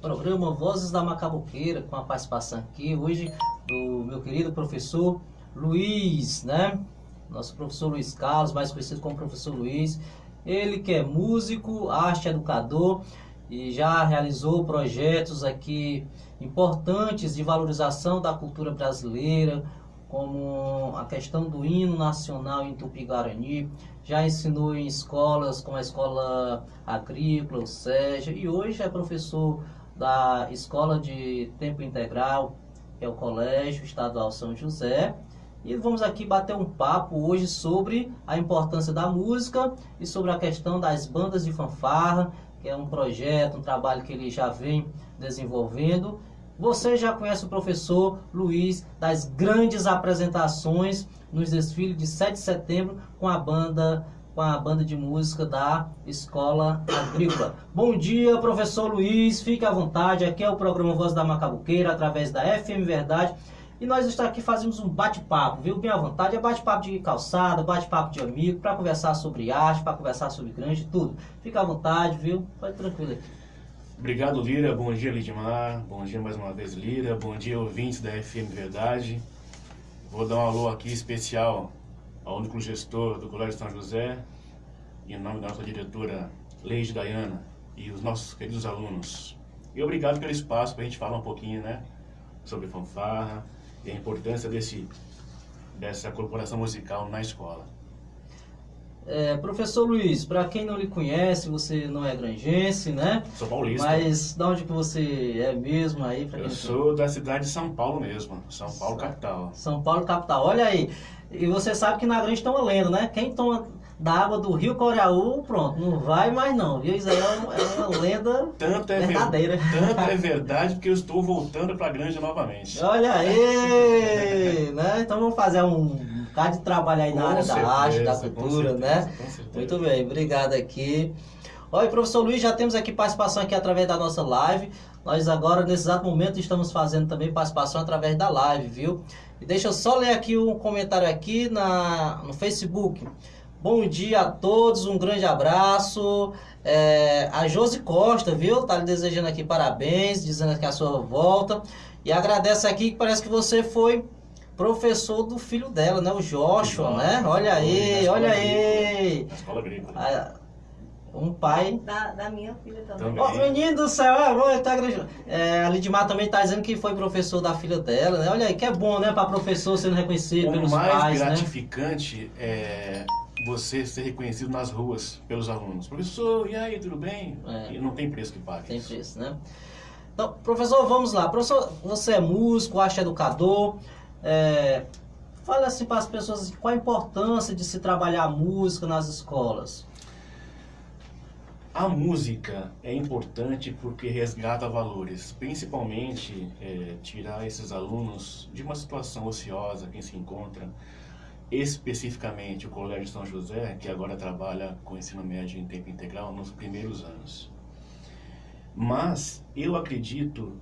Programa Vozes da Macabuqueira, com a participação aqui hoje do meu querido professor Luiz, né? Nosso professor Luiz Carlos, mais conhecido como professor Luiz. Ele que é músico, arte educador e já realizou projetos aqui importantes de valorização da cultura brasileira, como a questão do hino nacional em Tupi-Guarani, já ensinou em escolas como a Escola Agrícola, o SEJA, e hoje é professor da Escola de Tempo Integral, que é o Colégio Estadual São José. E vamos aqui bater um papo hoje sobre a importância da música e sobre a questão das bandas de fanfarra, que é um projeto, um trabalho que ele já vem desenvolvendo você já conhece o professor Luiz das grandes apresentações nos desfiles de 7 de setembro com a banda com a banda de música da Escola Agrícola. Bom dia, professor Luiz, fique à vontade. Aqui é o programa Voz da Macabuqueira, através da FM Verdade. E nós estamos aqui fazemos um bate-papo, viu? Bem à vontade. É bate-papo de calçada, bate-papo de amigo, para conversar sobre arte, para conversar sobre grande, tudo. Fica à vontade, viu? Pode tranquilo aqui. Obrigado, Lira. Bom dia, Lidmar. Bom dia mais uma vez, Lira. Bom dia, ouvintes da FM Verdade. Vou dar um alô aqui especial ao único gestor do Colégio São José, em nome da nossa diretora Leide Dayana e os nossos queridos alunos. E obrigado pelo espaço para a gente falar um pouquinho né, sobre fanfarra e a importância desse, dessa corporação musical na escola. É, professor Luiz, para quem não lhe conhece, você não é grangense, né? Sou paulista. Mas de onde que você é mesmo aí? Eu sou da cidade de São Paulo mesmo, São Paulo capital. São Paulo capital, olha aí. E você sabe que na Grande tem uma lenda, né? Quem toma da água do rio Coreaú, pronto, não vai mais não, viu? Isso aí é uma, é lenda tanto é verdadeira. Ver, tanto é verdade porque eu estou voltando para a Grande novamente. Olha aí, né? Então vamos fazer um bocado de trabalho aí na área certeza, da arte, da cultura, né? certeza, né? Muito bem, obrigado aqui. Oi, professor Luiz, já temos aqui participação aqui através da nossa live. Nós agora, nesse exato momento, estamos fazendo também participação através da live, viu? E deixa eu só ler aqui um comentário aqui na, no Facebook. Bom dia a todos, um grande abraço. É, a Josi Costa, viu? Tá lhe desejando aqui parabéns, dizendo que é a sua volta. E agradece aqui que parece que você foi professor do filho dela, né? O Joshua, né? Olha aí, olha aí. Na escola agrícola. Ah, um pai. Da, da minha filha também. também. Oh, menino do céu, é, tá, é, a Lidmar também está dizendo que foi professor da filha dela, né? Olha aí, que é bom, né, para professor sendo reconhecido o pelos pais. O mais gratificante né? é você ser reconhecido nas ruas pelos alunos. Professor, e aí, tudo bem? É. E não tem preço que pague. Tem preço, né? Então, professor, vamos lá. Professor, você é músico, arte educador. É, fala assim para as pessoas qual a importância de se trabalhar a música nas escolas. A música é importante porque resgata valores, principalmente é, tirar esses alunos de uma situação ociosa, quem se encontra, especificamente o Colégio São José, que agora trabalha com ensino médio em tempo integral nos primeiros anos. Mas eu acredito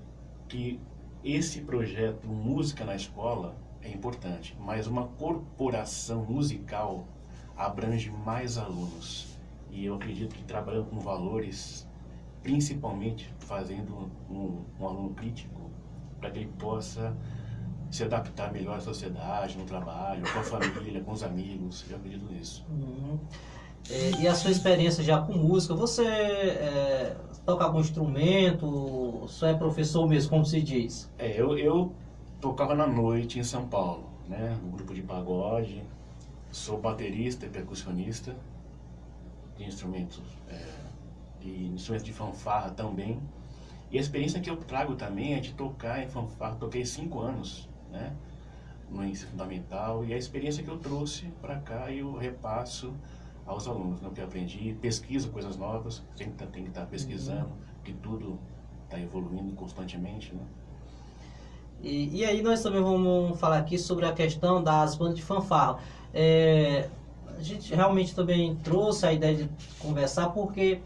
que esse projeto Música na Escola é importante, mas uma corporação musical abrange mais alunos. E eu acredito que trabalhando com valores, principalmente fazendo um, um aluno crítico, para que ele possa se adaptar melhor à sociedade, no trabalho, com a família, com os amigos. Eu acredito nisso. Uhum. É, e a sua experiência já com música, você é, toca algum instrumento? Só é professor mesmo, como se diz? É, eu, eu tocava na noite em São Paulo, né? No grupo de pagode. Sou baterista e percussionista de instrumentos, é, de instrumentos de fanfarra também. E a experiência que eu trago também é de tocar em fanfarra. Toquei cinco anos, né? No ensino fundamental. E a experiência que eu trouxe para cá eu repasso aos alunos, né, que eu aprendi, pesquiso coisas novas, sempre tá, tem que estar tá pesquisando, uhum. que tudo está evoluindo constantemente, né? E, e, aí nós também vamos falar aqui sobre a questão das bandas de fanfarra. É, a gente realmente também trouxe a ideia de conversar porque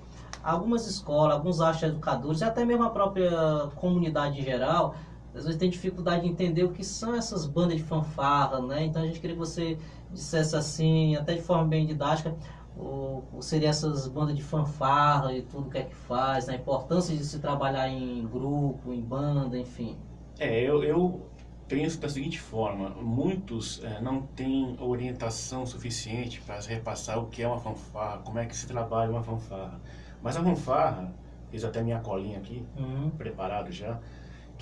algumas escolas, alguns arte educadores, e até mesmo a própria comunidade em geral, às vezes tem dificuldade de entender o que são essas bandas de fanfarra, né? Então a gente queria que você dissesse assim, até de forma bem didática, ou, ou seria essas bandas de fanfarra e tudo que é que faz, a importância de se trabalhar em grupo, em banda, enfim? É, eu, eu penso da seguinte forma, muitos é, não têm orientação suficiente para repassar o que é uma fanfarra, como é que se trabalha uma fanfarra. Mas a fanfarra, fiz até minha colinha aqui, uhum. preparado já,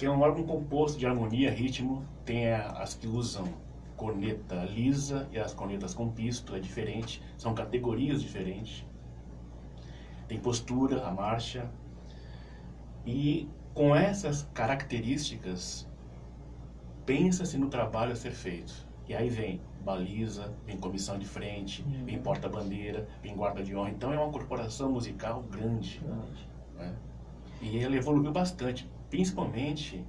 que é um órgão composto de harmonia, ritmo, tem as que usam corneta lisa e as cornetas com pisto, é diferente, são categorias diferentes. Tem postura, a marcha. E com essas características, pensa-se no trabalho a ser feito. E aí vem baliza, vem comissão de frente, uhum. vem porta-bandeira, vem guarda de honra. Então é uma corporação musical grande. Né? E ela evoluiu bastante, principalmente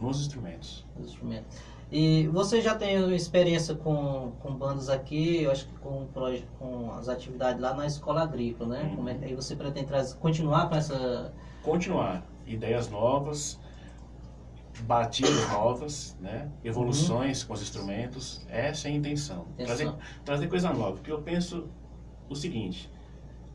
nos instrumentos. Nos instrumentos. E você já tem experiência com, com bandas aqui, eu acho que com, com as atividades lá na escola agrícola, né? Uhum. Como é que aí você pretende trazer, continuar com essa... Continuar. Ideias novas, batidas novas, né? evoluções uhum. com os instrumentos. Essa é a intenção. Trazer, trazer coisa nova. Porque eu penso o seguinte,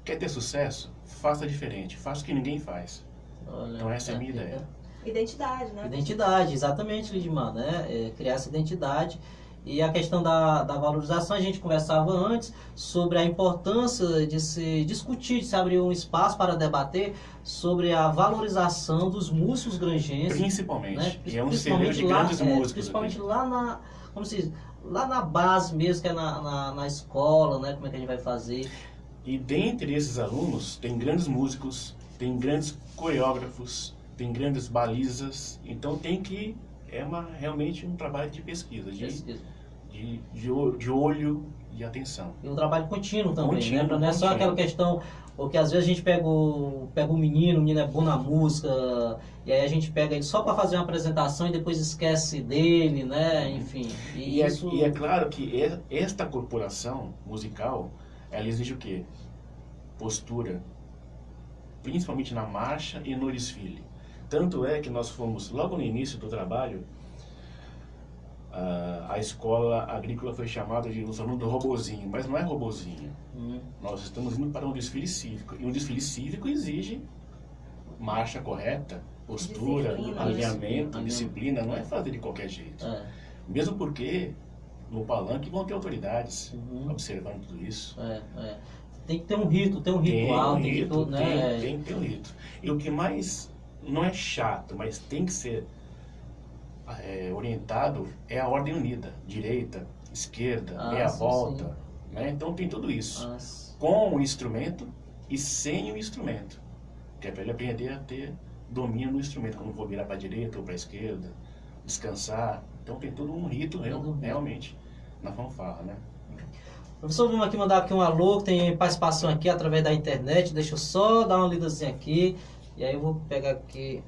quer ter sucesso? Faça diferente. Faça o que ninguém faz. Olha, então essa é a minha ideia. Identidade, né? Identidade, exatamente, Lidmar, né? É, criar essa identidade. E a questão da, da valorização, a gente conversava antes sobre a importância de se discutir, de se abrir um espaço para debater sobre a valorização dos músicos grangenses. Principalmente. Né? E é um celeiro de grandes lá, é, músicos. principalmente aqui. lá na, como se diz, lá na base mesmo, que é na, na, na escola, né? Como é que a gente vai fazer. E dentre esses alunos, tem grandes músicos, tem grandes coreógrafos, tem grandes balizas, então tem que é uma, realmente um trabalho de pesquisa, de, pesquisa. De, de, de olho e atenção. E um trabalho contínuo também, contínuo, né? Não é só aquela questão, porque às vezes a gente pega o, pega o menino, o menino é bom na música, e aí a gente pega ele só para fazer uma apresentação e depois esquece dele, né? Enfim. E, e, é, isso... é, e é claro que esta corporação musical, ela exige o quê? Postura, principalmente na marcha e no desfile. Tanto é que nós fomos, logo no início do trabalho, a, a escola agrícola foi chamada de os alunos do robozinho, mas não é robozinho. Hum. Nós estamos indo para um desfile cívico, e um desfile cívico exige marcha correta, postura, disciplina, alinhamento, disciplina, disciplina, não é fazer de qualquer jeito. É. Mesmo porque no palanque vão ter autoridades uhum. observando tudo isso. É, é. Tem que ter um rito, tem um ritual, tem, um rito, tem, que, né? tem, tem que ter um rito. E o que mais não é chato, mas tem que ser é, orientado é a ordem unida, direita, esquerda, ah, meia sim, volta, sim. Né? Então tem tudo isso, Nossa. com o instrumento e sem o instrumento, que é para ele aprender a ter domínio no instrumento, quando vou virar para a direita ou para a esquerda, descansar. Então tem todo um rito real, realmente na fanfarra, né? Professor, vamos aqui mandar aqui um alô, tem participação aqui através da internet, deixa eu só dar uma lidazinha aqui. E aí eu vou pegar aqui.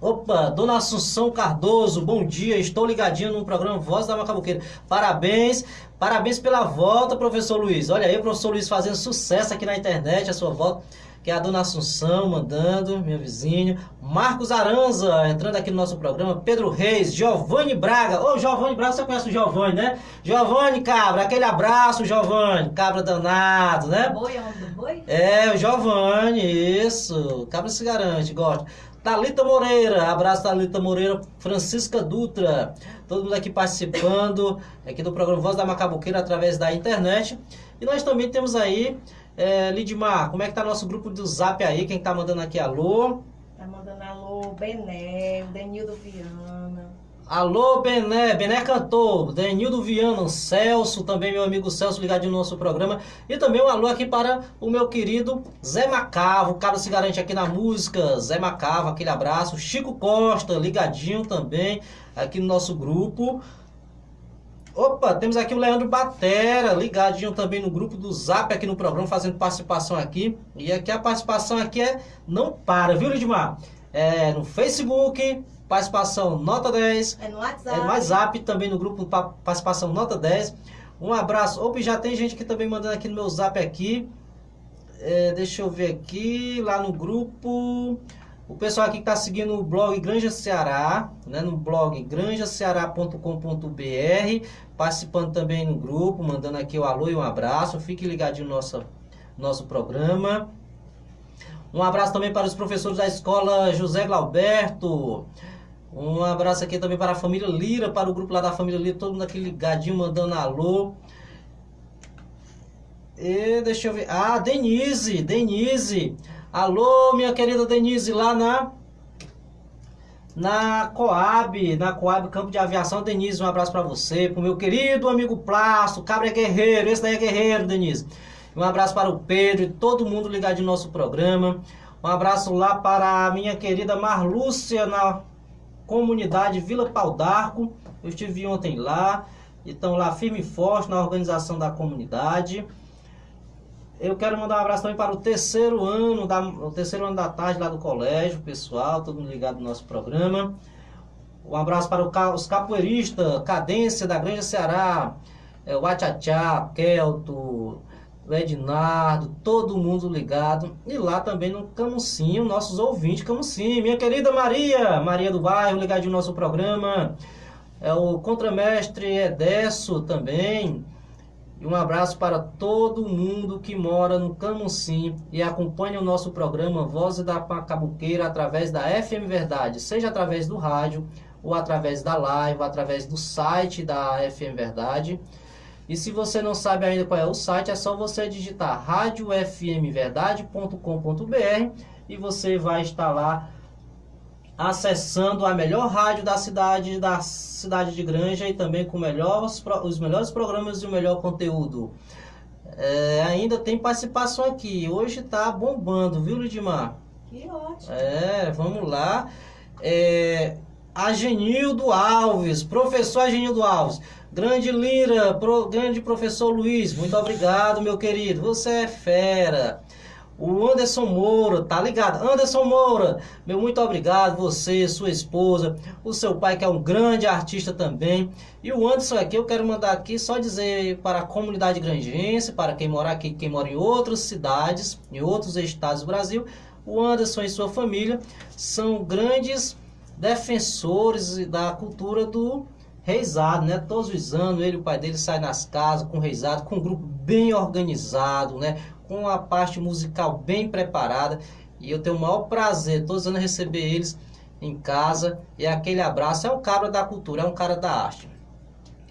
Opa, Dona Assunção Cardoso, bom dia, estou ligadinho no programa Voz da Macabuqueira. Parabéns, parabéns pela volta, professor Luiz. Olha aí, professor Luiz fazendo sucesso aqui na internet, a sua volta que é a dona Assunção mandando, minha vizinha. Marcos Aranza entrando aqui no nosso programa. Pedro Reis, Giovanni Braga. Ô, Giovanni Braga, você conhece o Giovanni, né? Giovanni Cabra, aquele abraço, Giovanni. Cabra danado, né? Boi, é o nome do boi? É, o Giovanni, isso. Cabra se garante, gosta. Talita Moreira, abraço Talita Moreira, Francisca Dutra, todo mundo aqui participando aqui do programa Voz da Macabuqueira através da internet. E nós também temos aí é, Lidmar, como é que tá nosso grupo do Zap aí? Quem tá mandando aqui alô? Tá mandando alô, Bené, o Denildo Viana. Alô, Bené, Bené cantou, Denildo Viana, Celso, também meu amigo Celso ligadinho no nosso programa. E também um alô aqui para o meu querido Zé Macavo, o cara se garante aqui na música. Zé Macavo, aquele abraço. Chico Costa, ligadinho também aqui no nosso grupo. Opa, temos aqui o Leandro Batera, ligadinho também no grupo do Zap aqui no programa, fazendo participação aqui. E aqui a participação aqui é não para, viu, Lidmar? É no Facebook, participação nota 10. É no WhatsApp. É no WhatsApp, também no grupo participação nota 10. Um abraço. Opa, já tem gente que também mandando aqui no meu Zap aqui. É, deixa eu ver aqui, lá no grupo. O pessoal aqui que está seguindo o blog Granja Ceará, né, no blog granjaceará.com.br, participando também no grupo, mandando aqui o alô e um abraço. Fique ligadinho no nosso, nosso programa. Um abraço também para os professores da escola José Glauberto. Um abraço aqui também para a família Lira, para o grupo lá da família Lira, todo mundo aqui ligadinho, mandando alô. E deixa eu ver. Ah, Denise, Denise. Alô, minha querida Denise, lá na na Coab, na Coab Campo de Aviação. Denise, um abraço para você, pro meu querido amigo Plástico, Cabra é guerreiro, esse daí é guerreiro, Denise. Um abraço para o Pedro e todo mundo ligado no nosso programa. Um abraço lá para a minha querida Marlúcia na comunidade Vila Pau d'Arco. Eu estive ontem lá. Estão lá firme e forte na organização da comunidade. Eu quero mandar um abraço também para o terceiro ano da, o terceiro ano da tarde lá do colégio, pessoal, todo mundo ligado no nosso programa. Um abraço para o, os capoeiristas, Cadência da Grande Ceará, é, o Achachá, Kelto, o Ednardo, todo mundo ligado. E lá também no Camucinho, nossos ouvintes Camucinho. Minha querida Maria, Maria do Bairro, ligadinho no nosso programa. É o contramestre Edesso também. E um abraço para todo mundo que mora no Camusim e acompanha o nosso programa Voz da Pacabuqueira através da FM Verdade, seja através do rádio, ou através da live, ou através do site da FM Verdade. E se você não sabe ainda qual é o site, é só você digitar radiofmverdade.com.br e você vai estar lá acessando a melhor rádio da cidade, da cidade de Granja e também com os melhores programas e o melhor conteúdo. É, ainda tem participação aqui. Hoje tá bombando, viu, Lidimar? Que ótimo. É, vamos lá. É, Agenildo Alves, professor Agenildo Alves. Grande Lira, pro, grande professor Luiz, muito obrigado, meu querido. Você é fera. O Anderson Moura, tá ligado? Anderson Moura, meu muito obrigado, você, sua esposa, o seu pai que é um grande artista também. E o Anderson aqui, eu quero mandar aqui só dizer para a comunidade grangense, para quem mora aqui, quem mora em outras cidades, em outros estados do Brasil, o Anderson e sua família são grandes defensores da cultura do reizado, né? Todos os anos ele e o pai dele saem nas casas com reizado, com um grupo bem organizado, né? Com a parte musical bem preparada. E eu tenho o maior prazer todos os anos receber eles em casa. E aquele abraço é um cara da cultura, é um cara da arte.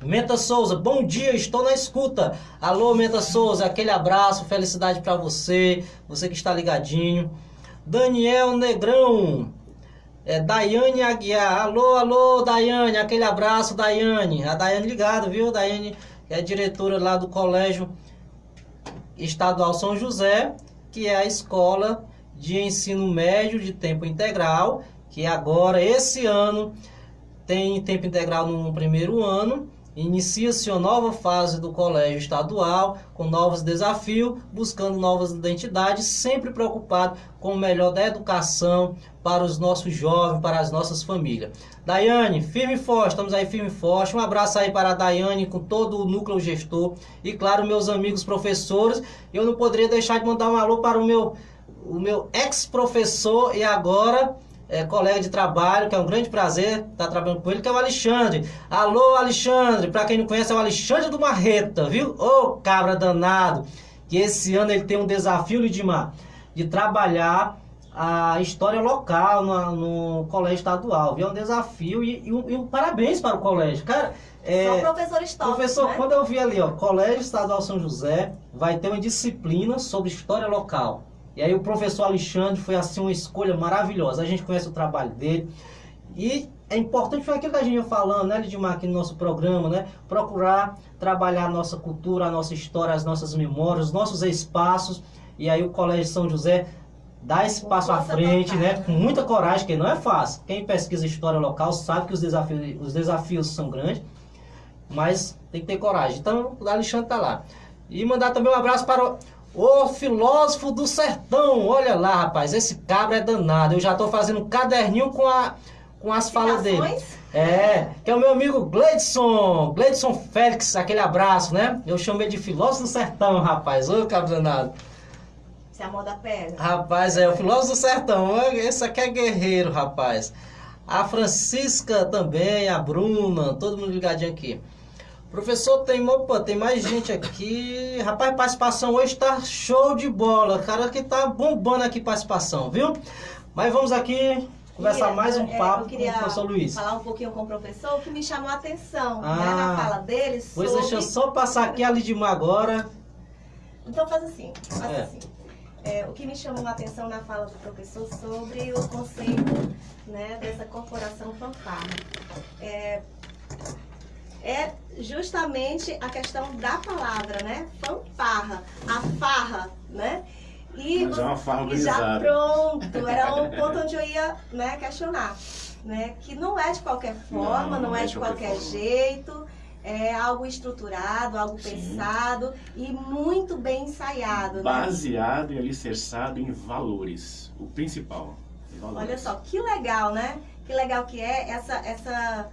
Menta Souza, bom dia, estou na escuta. Alô, Menta Souza, aquele abraço, felicidade para você, você que está ligadinho. Daniel Negrão, é, Daiane Aguiar, alô, alô, Daiane, aquele abraço, Daiane. A Daiane ligado, viu? Daiane é diretora lá do colégio Estadual São José, que é a escola de ensino médio de tempo integral, que agora, esse ano, tem tempo integral no primeiro ano. Inicia-se uma nova fase do colégio estadual, com novos desafios, buscando novas identidades, sempre preocupado com o melhor da educação para os nossos jovens, para as nossas famílias. Daiane, firme e forte, estamos aí firme e forte. Um abraço aí para a Daiane com todo o núcleo gestor e, claro, meus amigos professores. Eu não poderia deixar de mandar um alô para o meu, o meu ex-professor e agora é, colega de trabalho, que é um grande prazer estar trabalhando com ele, que é o Alexandre. Alô, Alexandre, para quem não conhece, é o Alexandre do Marreta, viu? Ô, oh, cabra danado, que esse ano ele tem um desafio, Lidimar, de trabalhar a história local no, no colégio estadual. Viu? É um desafio e, e, um, e um parabéns para o colégio. Cara, é, Só professor histórico, Professor, né? quando eu vi ali, ó, Colégio Estadual São José vai ter uma disciplina sobre história local. E aí o professor Alexandre foi assim uma escolha maravilhosa. A gente conhece o trabalho dele. E é importante, foi aquilo que a gente ia falando, né, Lidmar, aqui no nosso programa, né? Procurar trabalhar a nossa cultura, a nossa história, as nossas memórias, os nossos espaços. E aí o Colégio São José dá esse passo à frente, né? Com muita coragem, que não é fácil. Quem pesquisa história local sabe que os desafios, os desafios são grandes, mas tem que ter coragem. Então, o Alexandre tá lá. E mandar também um abraço para o filósofo do sertão. Olha lá, rapaz, esse cabra é danado. Eu já tô fazendo um caderninho com a com as falas dele. É, que é o meu amigo Gleidson, Gleidson Félix, aquele abraço, né? Eu chamei de filósofo do sertão, rapaz. Ô, cabra danado. Se a moda pega. Rapaz, é o filósofo do sertão. Esse aqui é guerreiro, rapaz. A Francisca também, a Bruna, todo mundo ligadinho aqui. Professor, tem, opa, tem mais gente aqui. Rapaz, participação hoje tá show de bola. Cara que tá bombando aqui participação, viu? Mas vamos aqui conversar mais um é, papo eu queria com o professor Luiz. falar um pouquinho com o professor, o que me chamou a atenção né, Ah, na fala dele Pois sobre... deixa eu só passar aqui a Lidimar agora. Então faz assim, faz É. assim. É, o que me chamou a atenção na fala do professor sobre o conceito né, dessa corporação fanfarra. É, é justamente a questão da palavra, né? Fanfarra, a farra, né? E, Mas é uma farra e já organizada. pronto, era o ponto onde eu ia né, questionar. Né? Que não é de qualquer forma, não, é, de qualquer, forma. jeito, é algo estruturado, algo Sim. pensado e muito bem ensaiado. Né? Baseado e alicerçado em valores. O principal. valores. Olha só, que legal, né? Que legal que é essa, essa,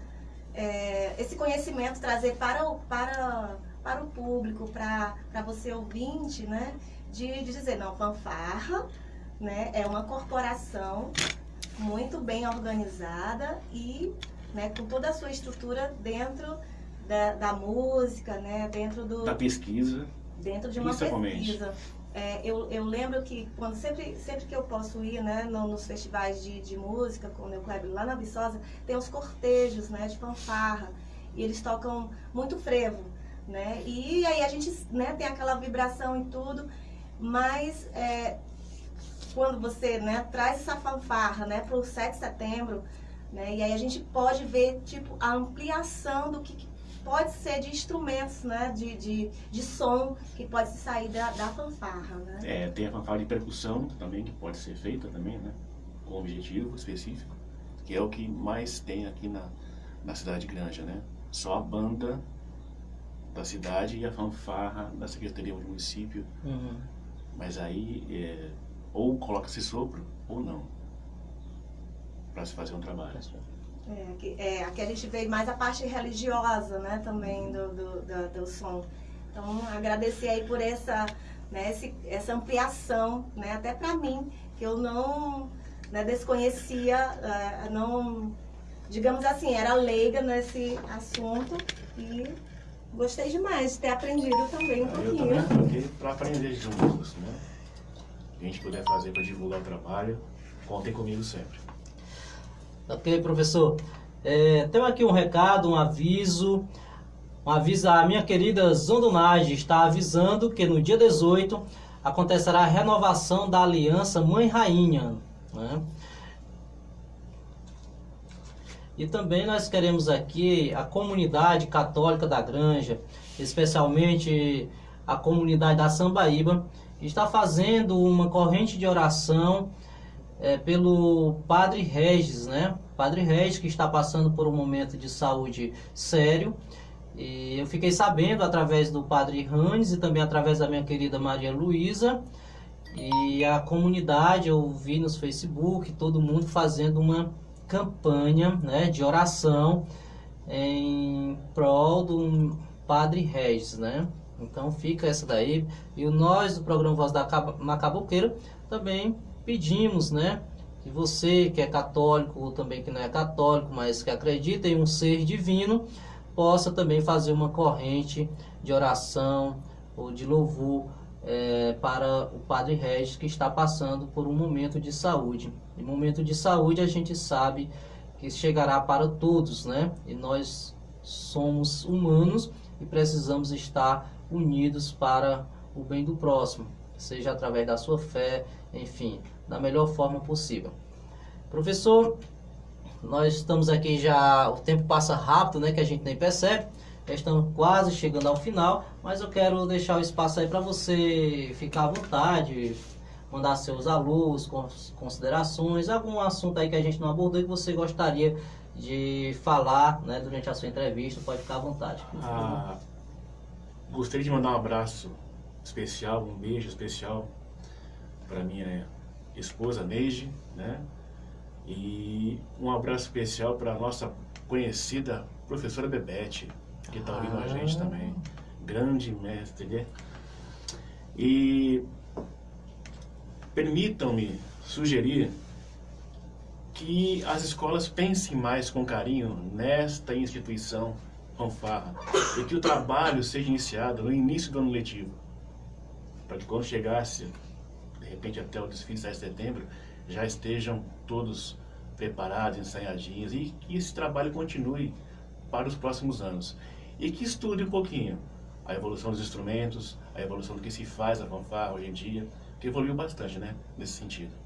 é, esse conhecimento trazer para o, para, para o público, para, para você ouvinte, né? De, de dizer, não, fanfarra né, é uma corporação muito bem organizada e né, com toda a sua estrutura dentro da, da música, né? Dentro do, Da pesquisa. dentro de uma pesquisa. É, eu, eu lembro que quando sempre, sempre que eu posso ir né, no- nos festivais de, de música, com o Neo Kleber lá na Viçosa, tem os cortejos né, de fanfarra. E eles tocam muito frevo. Né? E aí a gente né, tem aquela vibração e tudo, mas é, quando você né, traz essa fanfarra né, para o 7 de setembro, né, e aí a gente pode ver tipo, a ampliação do que pode ser de instrumentos, né, de, de, de som que pode sair da, da fanfarra, né? É, tem a fanfarra de percussão também, que pode ser feita também, né? Com objetivo específico. Que é o que mais tem aqui na, na cidade grande, né? Só a banda da cidade e a fanfarra da Secretaria do Município. Uhum. Mas aí, é, ou coloca-se sopro, ou não. Para se fazer um trabalho. É, aqui, é, aqui a gente vê mais a parte religiosa, né, também do, do, do, do som. Então, agradecer aí por essa, né, esse, essa ampliação, né, até para mim, que eu não né, desconhecia, eh, não, digamos assim, era leiga nesse assunto e gostei demais de ter aprendido também um Aí eu pouquinho. também para aprender juntos, né? A gente puder fazer para divulgar o trabalho, contem comigo sempre. Ok, professor. É, temos aqui um recado, um aviso. Um aviso, a minha querida Zondonage está avisando que no dia 18 acontecerá a renovação da aliança Mãe Rainha. né? E também nós queremos aqui a comunidade católica da Granja, especialmente a comunidade da Sambaíba, está fazendo uma corrente de oração é, pelo Padre Regis, né? Padre Regis que está passando por um momento de saúde sério. E eu fiquei sabendo através do Padre Ranes e também através da minha querida Maria Luísa. E a comunidade, eu vi nos Facebook, todo mundo fazendo uma campanha né, de oração em prol do Padre Regis, né? Então fica essa daí. E nós do programa Voz da Macaboqueira também pedimos, né? Que você que é católico ou também que não é católico, mas que acredita em um ser divino, possa também fazer uma corrente de oração ou de louvor eh, para o Padre Regis que está passando por um momento de saúde. E momento de saúde a gente sabe que chegará para todos, né? E nós somos humanos e precisamos estar unidos para o bem do próximo, seja através da sua fé, enfim, da melhor forma possível. Professor, nós estamos aqui já, o tempo passa rápido, né, que a gente nem percebe. Já estamos quase chegando ao final, mas eu quero deixar o espaço aí para você ficar à vontade, mandar seus alôs, cons- considerações, algum assunto aí que a gente não abordou e que você gostaria de falar, né, durante a sua entrevista, pode ficar à vontade. Ah, gostaria de mandar um abraço especial, um beijo especial para minha esposa Neide, né? E um abraço especial para a nossa conhecida professora Bebete, que está ouvindo a gente Ah. também. Grande mestre, né? E permitam-me sugerir que as escolas pensem mais com carinho nesta instituição fanfarra e que o trabalho seja iniciado no início do ano letivo, para que quando chegasse, de repente até o desfile de 7 de setembro, já estejam todos preparados, ensaiadinhos e que esse trabalho continue para os próximos anos. E que estude um pouquinho a evolução dos instrumentos, a evolução do que se faz a fanfarra hoje em dia, que evoluiu bastante, né, nesse sentido.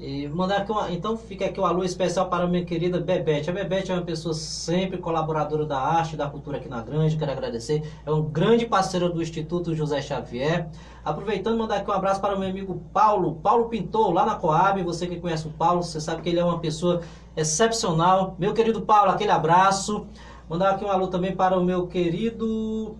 E mandar aqui uma, então fica aqui um alô especial para minha querida Bebete. A Bebete é uma pessoa sempre colaboradora da arte e da cultura aqui na Grande, quero agradecer. É um grande parceiro do Instituto José Xavier. Aproveitando, mandar aqui um abraço para o meu amigo Paulo, Paulo Pintor, lá na Coab. Você que conhece o Paulo, você sabe que ele é uma pessoa excepcional. Meu querido Paulo, aquele abraço. Mandar aqui um alô também para o meu querido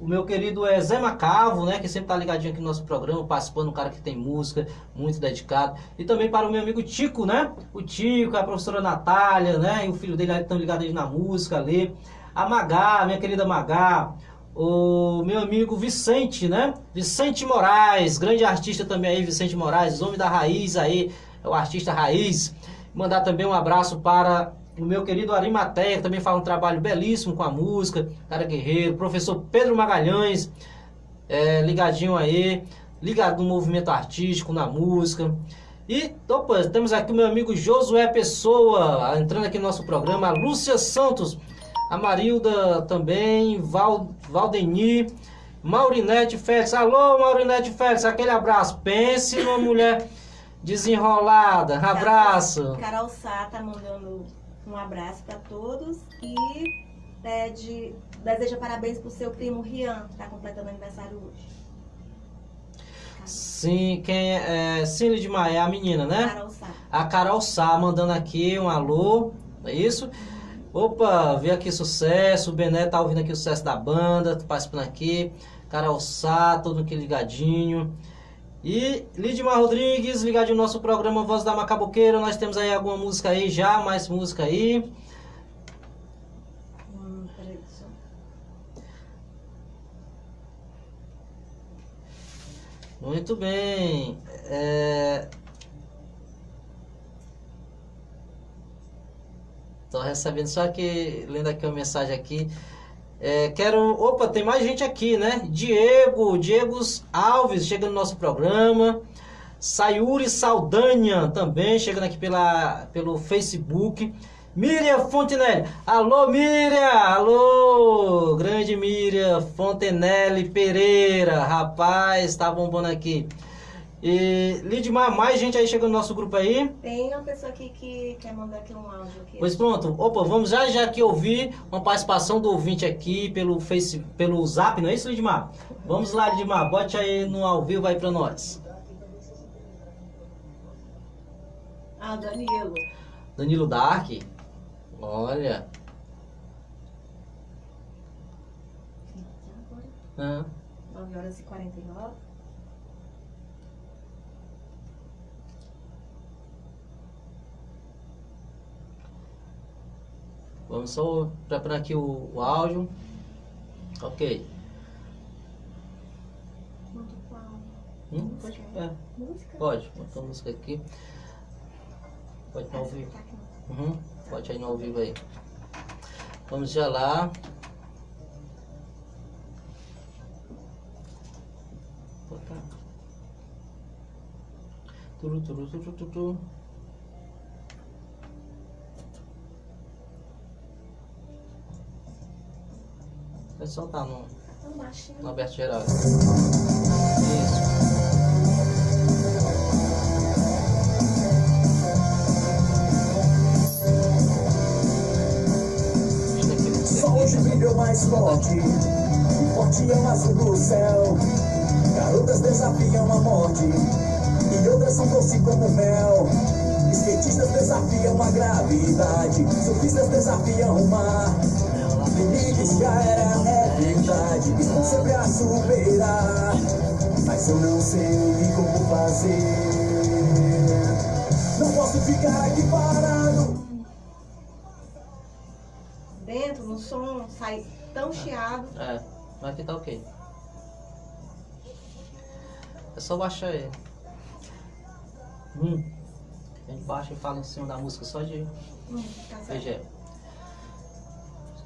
o meu querido é Zé Macavo, né, que sempre tá ligadinho aqui no nosso programa, participando, um cara que tem música, muito dedicado. E também para o meu amigo Tico, né? O Tico, a professora Natália, né? E o filho dele estão ligados aí na música ali. A Magá, minha querida Magá. O meu amigo Vicente, né? Vicente Moraes, grande artista também aí, Vicente Moraes, homem da raiz aí, é o artista raiz. Mandar também um abraço para o meu querido Arimateia, que também faz um trabalho belíssimo com a música, cara guerreiro, professor Pedro Magalhães, é, ligadinho aí, ligado no movimento artístico, na música. E opa, temos aqui o meu amigo Josué Pessoa, entrando aqui no nosso programa, a Lúcia Santos, a Marilda também, Val, Valdeni, Maurinete Félix. Alô, Maurinete Félix, aquele abraço. Pense numa mulher desenrolada. Abraço. Carol Sá tá mandando um abraço para todos e pede, deseja parabéns pro seu primo Rian, que está completando aniversário hoje. Sim, quem é, é Cílio de Maia, é a menina, né? Carol Sá. A Carol Sá mandando aqui um alô, é isso? Opa, vê aqui sucesso, o Bené tá ouvindo aqui o sucesso da banda, tá participando aqui. Carol Sá, todo aqui ligadinho. E Lidmar Rodrigues, ligadinho no nosso programa Voz da Macaboqueira. Nós temos aí alguma música aí já, mais música aí. Hum, Muito bem. É... Tô recebendo só que, lendo aqui uma mensagem aqui. É, quero. Opa, tem mais gente aqui, né? Diego, Diego Alves chegando no nosso programa. Sayuri Saldanha também chegando aqui pela, pelo Facebook. Miriam Fontenelle. Alô, Miriam! Alô! Grande Miriam Fontenelle Pereira. Rapaz, tá bombando aqui. E, Lidmar, mais gente aí chegando no nosso grupo aí? Tem uma pessoa aqui que quer mandar aqui um áudio. Aqui. Pois pronto. Opa, vamos já já aqui ouvir uma participação do ouvinte aqui pelo Face, pelo Zap, não é isso, Lidmar? Vamos lá, Lidmar, bote aí no ao vivo aí pra nós. Ah, Danilo. Danilo Dark. Olha. Ah. 9 horas e 49. Vamos só preparar aqui o, o áudio. Ok. Hum? Pode, é. Pode, botar música aqui. Pode ir no ao vivo. Uhum. Pode ir no ao vivo aí. Vamos já lá. Turu, turu, turu, turu. É só tá no, no aberto geral. Isso. Só hoje brilhou mais forte, forte é o azul do céu. Garotas desafiam a morte, e outras são doce como mel. Skatistas desafiam a gravidade, surfistas desafiam o mar. Limites já era, é verdade, estão sempre a superar. Mas eu não sei como fazer. Não posso ficar aqui parado. Dentro, no som, sai tão chiado. É, mas aqui tá ok. É só baixar ele. Hum. A gente baixa e fala em cima da música só de Hum, tá.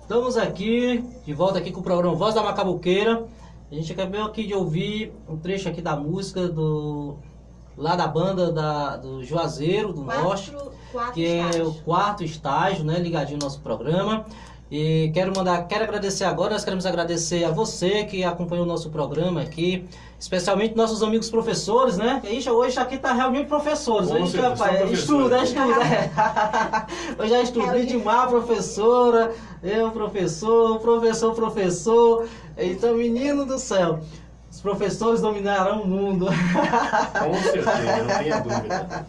Estamos aqui, de volta aqui com o programa Voz da Macabuqueira. A gente acabou aqui de ouvir um trecho aqui da música do lá da banda da, do Juazeiro, do Norte, Quatro, quatro que é o quarto estágio, né, ligadinho no nosso programa. E quero mandar, quero agradecer agora, nós queremos agradecer a você que acompanhou o nosso programa aqui, especialmente nossos amigos professores, né? Ixi, hoje aqui tá reunião de professores, Com hoje, rapaz, estuda, estuda. é. Eu já estudei demais, professora, eu, professor, professor, professor. Então, menino do céu, os professores dominarão o mundo. Com certeza, não tenha dúvida.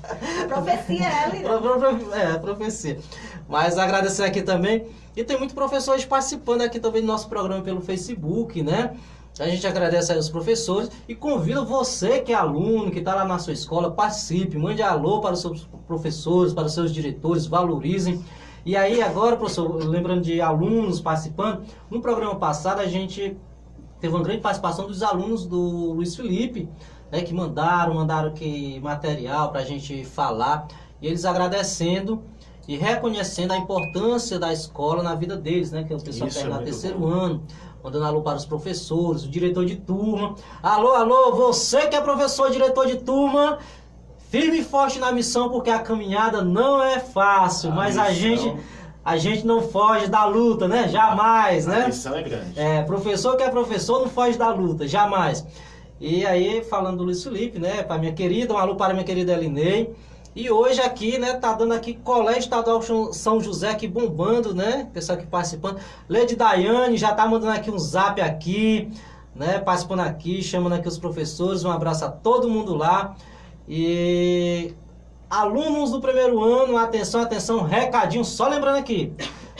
Profecia é pro- É, profecia. Mas agradecer aqui também. E tem muitos professores participando aqui também do nosso programa pelo Facebook, né? A gente agradece aí os professores e convida você que é aluno, que está lá na sua escola, participe, mande alô para os seus professores, para os seus diretores, valorizem. E aí agora, professor, lembrando de alunos participando, no programa passado a gente teve uma grande participação dos alunos do Luiz Felipe, né, que mandaram, mandaram que material para a gente falar, e eles agradecendo e reconhecendo a importância da escola na vida deles, né, que é o pessoal Isso que é está no muito terceiro bom. ano, mandando alô para os professores, o diretor de turma. Alô, alô, você que é professor, diretor de turma, firme e forte na missão, porque a caminhada não é fácil, A mas a missão- gente a gente não foge da luta, né? Jamais, A né? missão é grande. É, professor que é professor não foge da luta, jamais. E aí, falando do Luiz Felipe, né, para minha querida, um alô para minha querida Elinei. E hoje aqui, né, tá dando aqui Colégio Estadual São- José aqui bombando, né? Pessoal aqui participando. Lady Daiane já tá mandando aqui um zap aqui, né, participando aqui, chamando aqui os professores. Um abraço a todo mundo lá. E alunos do primeiro ano, atenção, atenção, recadinho, só lembrando aqui.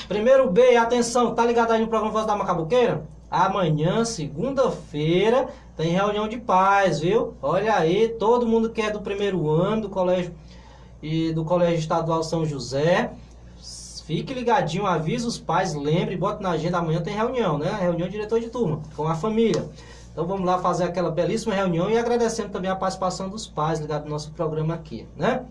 Primeiro B, atenção, tá ligado aí no programa Voz da Macabuqueira? Amanhã, segunda-feira, tem reunião de paz, viu? Olha aí, todo mundo que é do primeiro ano do colégio e do Colégio Estadual São José, fique ligadinho, avisa os pais, lembre, bota na agenda, amanhã tem reunião, né? Reunião diretor de turma, com a família. Então vamos lá fazer aquela belíssima reunião e agradecendo também a participação dos pais ligado no nosso programa aqui, né?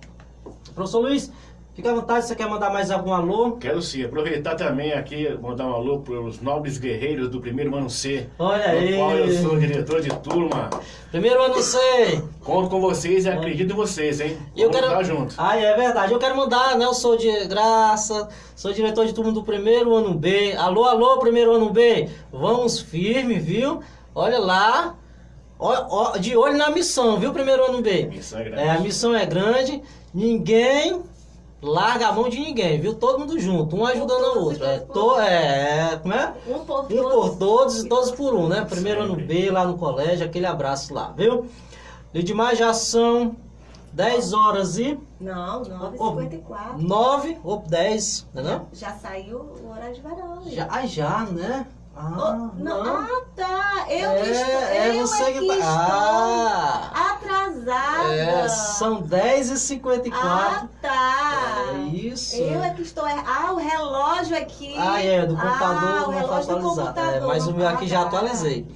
Professor Luiz, fica à vontade, você quer mandar mais algum alô? Quero sim, aproveitar também aqui, mandar um alô para os nobres guerreiros do primeiro ano C, Olha aí. qual eu sou diretor de turma. Primeiro ano sei. Conto com vocês e acredito em vocês, hein? Eu Vamos quero... estar junto. Ah, é verdade. Eu quero mandar, né? Eu sou de graça, sou diretor de turma do primeiro ano B. Alô, alô, primeiro ano B. Vamos firme, viu? Olha lá. De olho na missão, viu, primeiro ano B? Missão é grande. É, a missão é grande. Ninguém larga a mão de ninguém, viu? Todo mundo junto, um ajudando o outro. É, to, é, como é? Um por Um todos. por todos e todos por um, né? Primeiro ano. B lá no colégio, aquele abraço lá, viu? Lidmar já são 10 horas e Não, 9h54. 9 ou 10, né? Não? Já saiu o horário de verão. amigo. Já, ah, já, né? Oh, Ah, não. não. Ah, tá. Eu é, que estou, é eu você é que que tá. estou Ah, atrasada. é, são 10 e 54 Ah, tá. É isso. Eu é que estou errado. Ah, o relógio aqui. Ah, é, do computador ah, o não foi relógio do atualizado. É, computador. mas o meu aqui já Ah, tá. atualizei.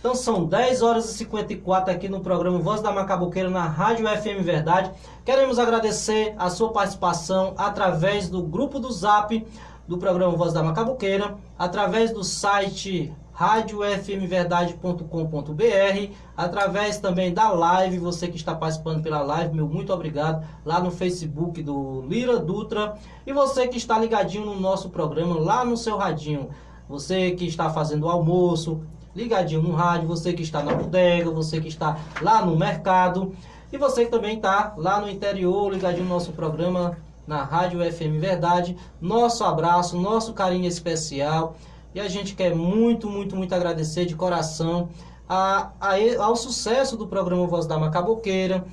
Então são 10 horas e 54 aqui no programa Voz da Macabuqueira na Rádio FM Verdade. Queremos agradecer a sua participação através do grupo do Zap do programa Voz da Macabuqueira, através do site radiofmverdade.com.br, através também da live, você que está participando pela live, meu muito obrigado, lá no Facebook do Lira Dutra, e você que está ligadinho no nosso programa, lá no seu radinho, você que está fazendo o almoço, ligadinho no rádio, você que está na bodega, você que está lá no mercado, e você que também está lá no interior, ligadinho no nosso programa na Rádio FM Verdade. Nosso abraço, nosso carinho especial. E a gente quer muito, muito, muito agradecer de coração a, a, ao sucesso do programa Voz da Macaboqueira.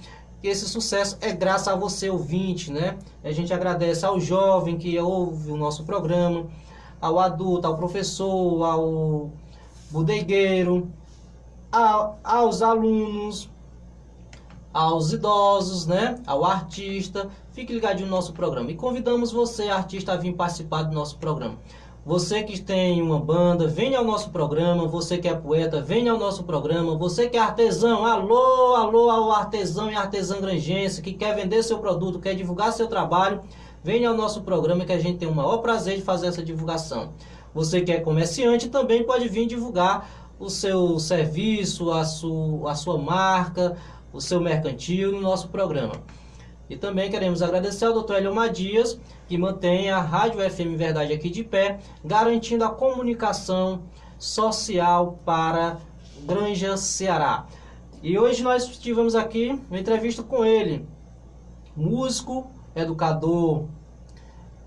E esse sucesso é graças a você, ouvinte, né? A gente agradece ao jovem que ouve o nosso programa, ao adulto, ao professor, ao bodegueiro, ao, aos alunos, aos idosos, né? Ao artista. Fique ligadinho no nosso programa. E convidamos você, artista, a vir participar do nosso programa. Você que tem uma banda, venha ao nosso programa. Você que é poeta, venha ao nosso programa. Você que é artesão, alô, alô ao artesão e artesã grangense que quer vender seu produto, quer divulgar seu trabalho, venha ao nosso programa que a gente tem o maior prazer de fazer essa divulgação. Você que é comerciante também pode vir divulgar o seu serviço, a sua, a sua marca, o seu mercantil no nosso programa. E também queremos agradecer ao Dr. Eliomar Dias, que mantém a Rádio FM Verdade aqui de pé, garantindo a comunicação social para Granja Ceará. E hoje nós tivemos aqui uma entrevista com ele, músico, educador,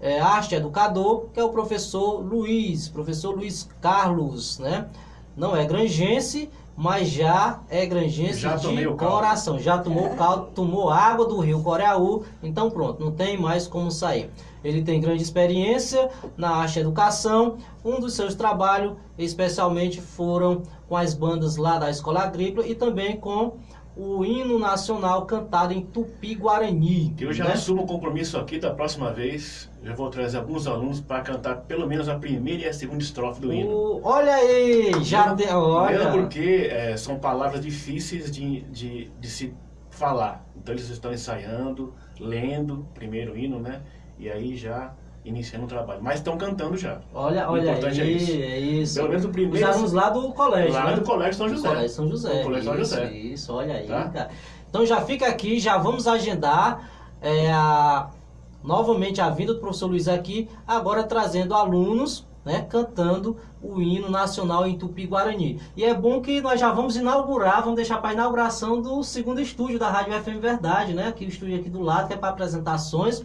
é, arte educador, que é o professor Luiz, professor Luiz Carlos, né? Não é grangense, mas já é grangense Já de coração. Já tomou o caldo, tomou água do rio Coreaú, então pronto, não tem mais como sair. Ele tem grande experiência na arte educação. Um dos seus trabalhos, especialmente, foram com as bandas lá da Escola Agrícola e também com o hino nacional cantado em Tupi-Guarani. Eu já né? assumo o compromisso aqui da próxima vez. Eu vou trazer alguns alunos para cantar pelo menos a primeira e a segunda estrofe do hino. O- Olha aí, já tem. Olha. Mesmo porque é, são palavras difíceis de, de, de se falar. Então eles estão ensaiando, lendo primeiro o hino, né? E aí já iniciando o trabalho. Mas estão cantando já. Olha, O olha importante aí, é isso. é isso. Pelo menos o primeiro- Os alunos lá do colégio, Lá né? do Colégio São José. Colégio São José. Colégio São isso, José. Isso, olha aí, Tá? cara. Então já fica aqui, já vamos agendar é, a- novamente a vinda do professor Luiz aqui, agora trazendo alunos, né, cantando o hino nacional em Tupi-Guarani. E é bom que nós já vamos inaugurar, vamos deixar para a inauguração do segundo estúdio da Rádio FM Verdade, né? Aqui o estúdio aqui do lado, que é para apresentações.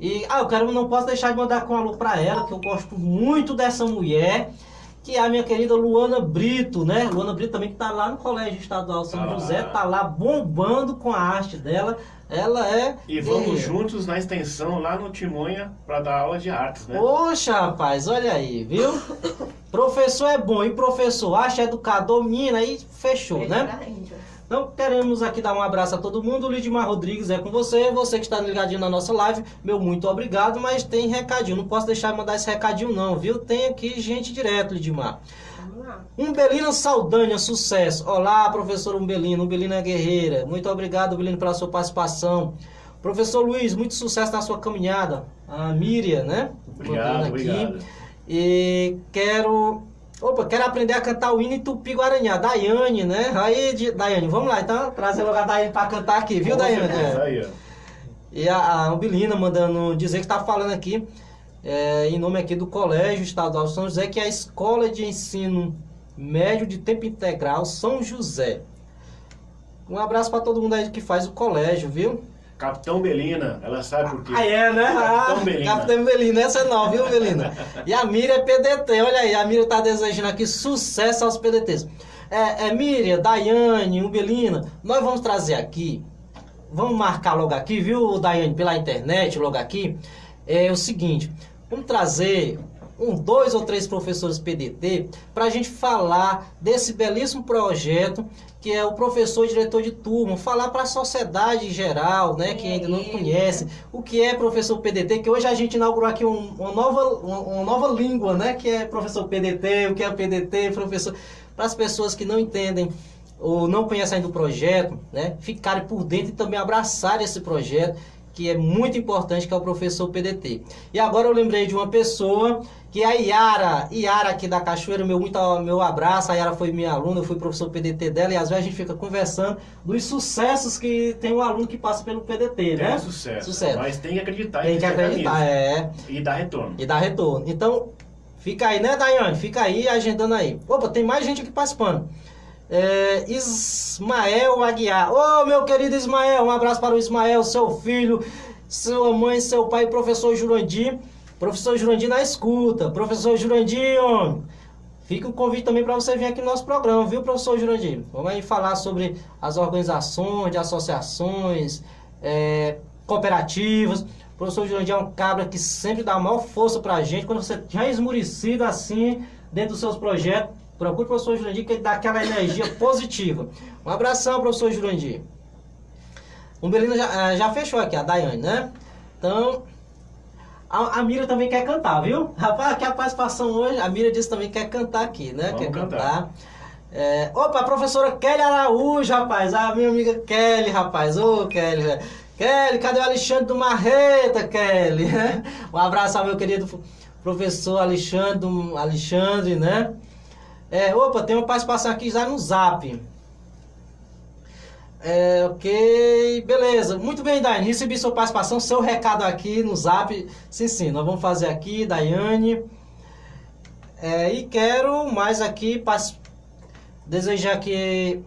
E ah, eu quero, não posso deixar de mandar com um alô para ela, que eu gosto muito dessa mulher, que é a minha querida Luana Brito, né? Luana Brito também que tá lá no Colégio Estadual São Ah. José, tá lá bombando com a arte dela. Ela é E vamos juntos na extensão lá no Timonha para dar aula de artes, né? Poxa, rapaz, olha aí, viu? professor é bom, e professor, acha educador, menina, aí fechou, né? Melhor ainda. Então queremos aqui dar um abraço a todo mundo. O Lidmar Rodrigues é com você. Você que está ligadinho na nossa live, meu muito obrigado. Mas tem recadinho, não posso deixar de mandar esse recadinho, não, viu? Tem aqui gente direto, Lidmar. Umbelina Saldanha, sucesso. Olá, professor Umbelino. Umbelina é guerreira. Muito obrigado, Umbelino, pela sua participação. Professor Luiz, muito sucesso na sua caminhada. A Miriam, né? Obrigado, obrigado. E quero. Opa, quero aprender a cantar o hino em Tupi Guarani. A Daiane, né? Aí, Di- Daiane, vamos lá então. Trazer logo a Daiane pra cantar aqui, viu, Daiane? certeza, É. Aí, ó. E a, a Umbelina mandando dizer que está falando aqui, é, em nome aqui do Colégio Estadual São José, que é a Escola de Ensino Médio de Tempo Integral São José. Um abraço para todo mundo aí que faz o colégio, viu? Capitão Belina, ela sabe por quê. Ah, é, né? Capitão Ah, Belina. Capitão Belina, essa é nova, viu, Belina? E a Miriam é PDT, olha aí, a Miriam tá desejando aqui sucesso aos PDTs. É, é Miriam, Daiane, Umbelina, nós vamos trazer aqui, vamos marcar logo aqui, viu, Daiane, pela internet, logo aqui, é o seguinte, vamos trazer um, dois ou três professores PDT para a gente falar desse belíssimo projeto que é o professor e diretor de turma, falar para a sociedade em geral, né, que ainda não conhece, o que é professor PDT, que hoje a gente inaugurou aqui um- uma, nova, uma, uma nova língua, né, que é professor PDT, o que é PDT, professor, para as pessoas que não entendem ou não conhecem ainda o projeto, né, ficarem por dentro e também abraçarem esse projeto, que é muito importante, que é o professor PDT. E agora eu lembrei de uma pessoa, que é a Yara, Yara aqui da Cachoeira, meu, muito, meu abraço, a Yara foi minha aluna, eu fui professor PDT dela, e às vezes a gente fica conversando dos sucessos que tem um aluno que passa pelo PDT, É né? sucesso. Sucesso. Mas tem que acreditar Tem que acreditar, é. E dar retorno. E dar retorno. Então, fica aí, né, Daiane? Fica aí agendando aí. Opa, tem mais gente aqui participando. É, Ismael Aguiar. Ô, meu querido Ismael, um abraço para o Ismael, seu filho, sua mãe, seu pai, professor Jurandir. Professor Jurandir na escuta. Professor Jurandir, homem. Fica o convite também para você vir aqui no nosso programa, viu, professor Jurandir? Vamos aí falar sobre as organizações, de associações, é, cooperativas. O professor Jurandir é um cabra que sempre dá a maior força pra gente. Quando você já é esmurecido assim, dentro dos seus projetos, procure o professor Jurandir que ele dá aquela energia positiva. Um abração, professor Jurandir. O Belino já, eh, já fechou aqui, a Daiane, né? Então, A, a Mira também quer cantar, viu? Rapaz, aqui a participação hoje, a Mira disse também que quer cantar aqui, né? Vamos quer cantar. cantar. É, opa, a professora Kelly Araújo, rapaz. A minha amiga Kelly, rapaz. Ô, Kelly, velho. Kelly, cadê o Alexandre do Marreta, Kelly? Um abraço ao meu querido professor Alexandre, Alexandre, né? É, opa, tem uma participação aqui já no Zap. É, ok, beleza. Muito bem, Daiane. Recebi sua participação, seu recado aqui no Zap. Sim, sim, nós vamos fazer aqui, Daiane. É, e quero mais aqui desejar aqui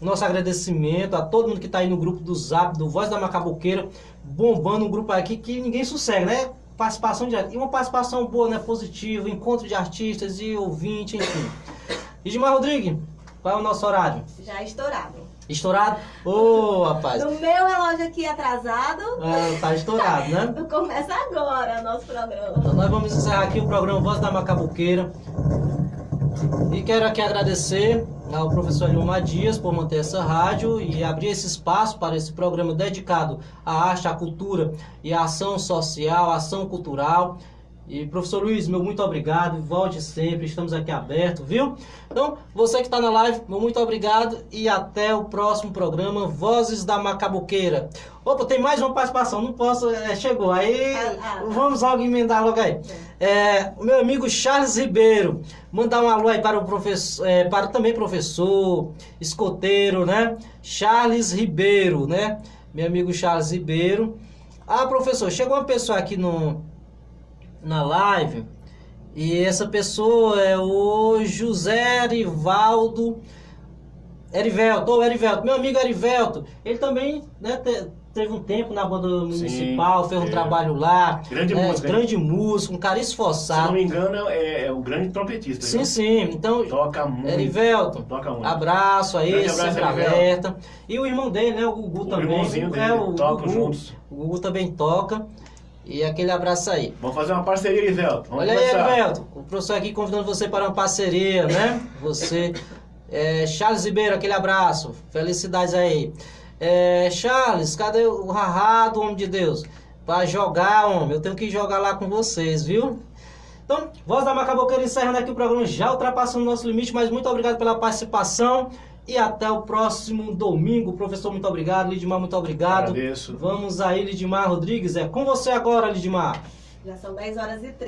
nosso agradecimento a todo mundo que está aí no grupo do Zap, do Voz da Macabuqueira, bombando um grupo aqui que ninguém sossega, né? Participação direta. E uma participação boa, né? Positiva, encontro de artistas e ouvinte, enfim. Edmar Rodrigues, qual é o nosso horário? Já estourado. Estourado? Ô, rapaz. No meu relógio aqui atrasado, Ah, tá estourado, né? começa agora o nosso programa. Então nós vamos encerrar aqui o programa Voz da Macabuqueira. E quero aqui agradecer ao professor Eliomar Dias por manter essa rádio e abrir esse espaço para esse programa dedicado à arte, à cultura e à ação social, à ação cultural. E professor Luiz, meu muito obrigado, volte sempre, estamos aqui abertos, viu? Então, você que está na live, meu muito obrigado e até o próximo programa Vozes da Macabuqueira. Opa, tem mais uma participação, não posso, é, chegou, aí Ah, ah, vamos logo emendar logo aí. É, o meu amigo Charles Ribeiro, mandar um alô aí para o professor, é, para também professor, escoteiro, né? Charles Ribeiro, né? Meu amigo Charles Ribeiro. Ah, professor, chegou uma pessoa aqui no, na live e essa pessoa é o José Erivaldo Erivelto, ô Erivelto, meu amigo Erivelto, ele também né, te- teve um tempo na banda municipal, fez um é. trabalho lá, Grande né, música, hein? grande músico, um cara Se não esforçado. me engano, é, é o grande trompetista. Sim, sim, então, Toca muito. Erivelto, Toca muito. abraço aí, Grande abraço, sempre alerta. E o irmão dele, né, o Gugu O também. irmãozinho dele, é, o tocam Gugu, juntos. o Gugu também toca. E aquele abraço aí. Vamos fazer uma parceria, Erivelto. Vamos Olha aí, começar. Erivelto, o professor aqui convidando você para uma parceria, né? Você, é, Charles Ribeiro, aquele abraço, felicidades aí. É, Charles, cadê o Rará do Homem de Deus? Para jogar, homem, eu tenho que jogar lá com vocês, viu? Então, Voz da Macaboqueira encerrando aqui o programa, já ultrapassando o nosso limite, mas muito obrigado pela participação e até o próximo domingo. Professor, muito obrigado. Lidmar, muito obrigado. Agradeço. Vamos aí, Lidmar Rodrigues, é com você agora, Lidmar. Já são 10 horas e 30.